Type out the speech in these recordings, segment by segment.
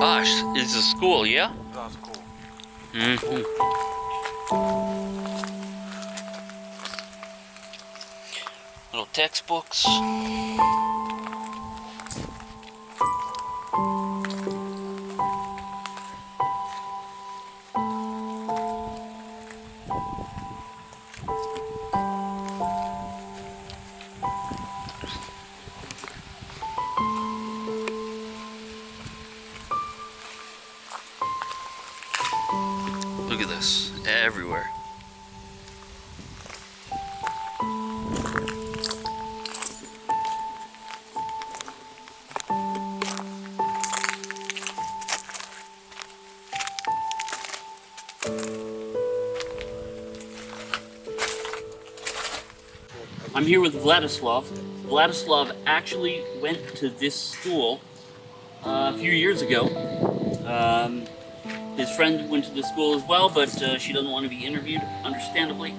Gosh, it's a school, yeah? Да, school. Mm-hmm. Little textbooks. This, everywhere. I'm here with Vladislav. Vladislav actually went to this school uh, a few years ago. Um, his friend went to the school as well, but uh, she doesn't want to be interviewed, understandably.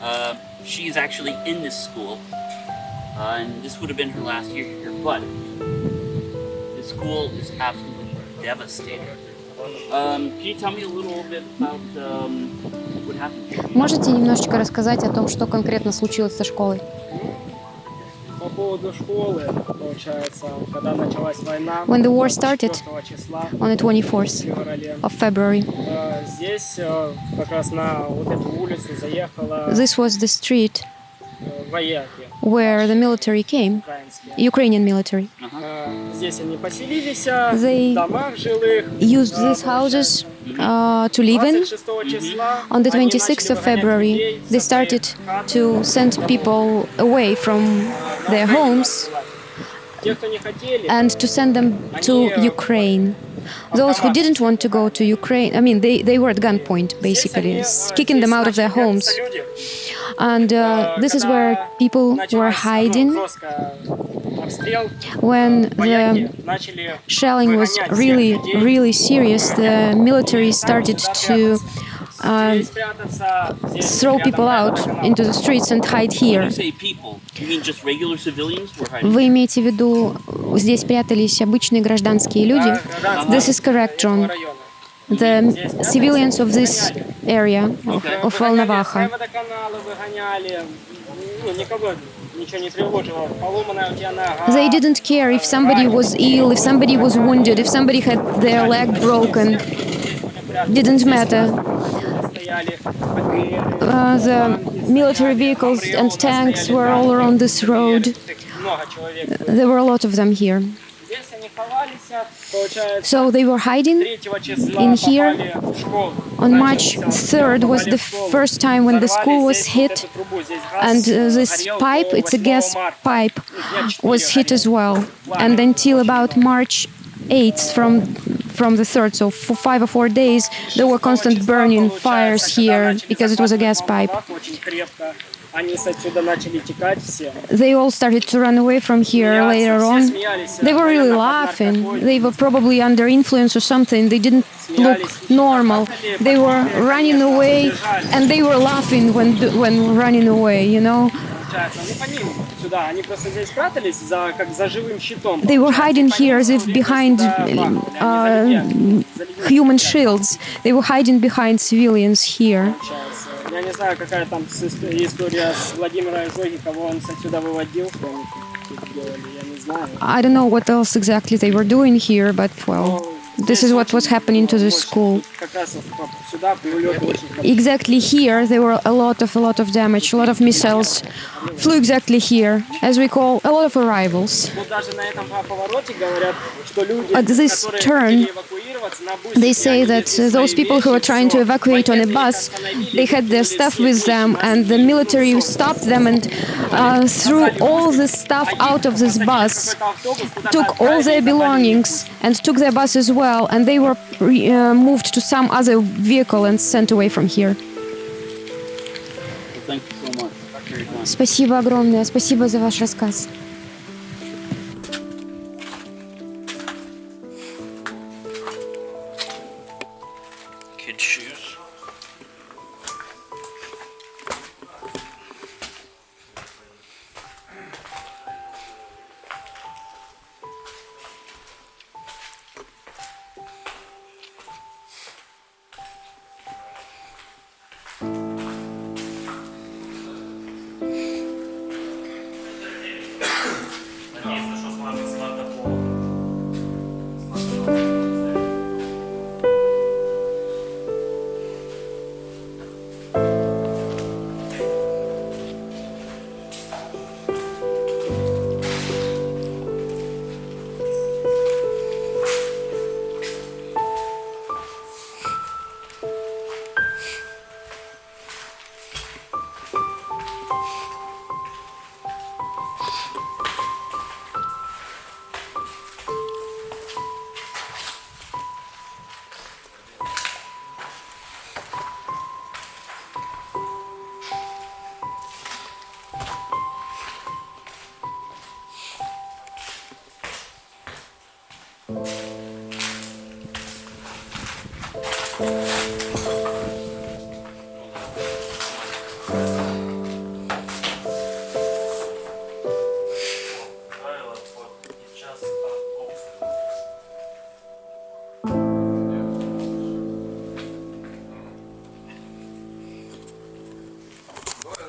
Uh, she's actually in this school, uh, and this would have been her last year here, but the school is absolutely devastated. Um, can you tell me a little bit about um, what happened here? Можете немножечко рассказать о том, что конкретно случилось со школой? When the war started on the 24th of February, this was the street where the military came, Ukrainian military. They used these houses uh, to live in. On the 26th of February, they started to send people away from their homes and to send them to Ukraine. Those who didn't want to go to Ukraine, I mean, they, they were at gunpoint, basically, kicking them out of their homes. And uh, this is where people were hiding when the shelling was really, really serious, the military started to uh, Здесь прятаться, здесь throw рядом people out канал. into the streets and hide When here. you say people, you mean just regular civilians were hiding? Вы имеете в виду, здесь прятались обычные гражданские люди? Да, гражданские This is correct, John. этого района. The civilians of this area of, of Выгоняли Волноваха. с водоканала, выгоняли, ну, никого ничего не тревожило. Поломанная у тебя нога. They didn't care if somebody was ill, if somebody was wounded, if somebody had their leg broken. Didn't matter. Uh, the military vehicles and tanks were all around this road. Uh, there were a lot of them here. So they were hiding in here. On March 3rd was the first time when the school was hit, and uh, this pipe, it's a gas pipe, was hit as well. And until about March 8th, from from the 3rd. So for five or four days there were constant burning fires here because it was a gas pipe. They all started to run away from here later on. They were really laughing. They were probably under influence or something. They didn't look normal. They were running away and they were laughing when when running away, you know Получается, они по ним сюда, они просто здесь спрятались за, как за живым щитом. they were Получается, hiding и по ним here as if все время behind сюда бахнули. Они за uh, людьми- за людьми human спрятались, shields. They were hiding behind civilians here. получается. Я не знаю, какая там с- история с Владимиром Изоги, кого он отсюда выводил, что они тут делали, я не знаю. I don't know what else exactly they were doing here, but well, this is what was happening to the school. Как раз exactly here there were a lot of a lot of damage, a lot of missiles flew exactly here, as we call a lot of arrivals. At this turn, they say that those people who were trying to evacuate on a bus, they had their stuff with them, and the military stopped them and uh, threw all the stuff out of this bus, took all their belongings, and took their bus as well, and they were uh, moved to some other vehicle and sent away from here. Thank you so much for your time. Спасибо огромное, спасибо за ваш рассказ. Kids' shoes.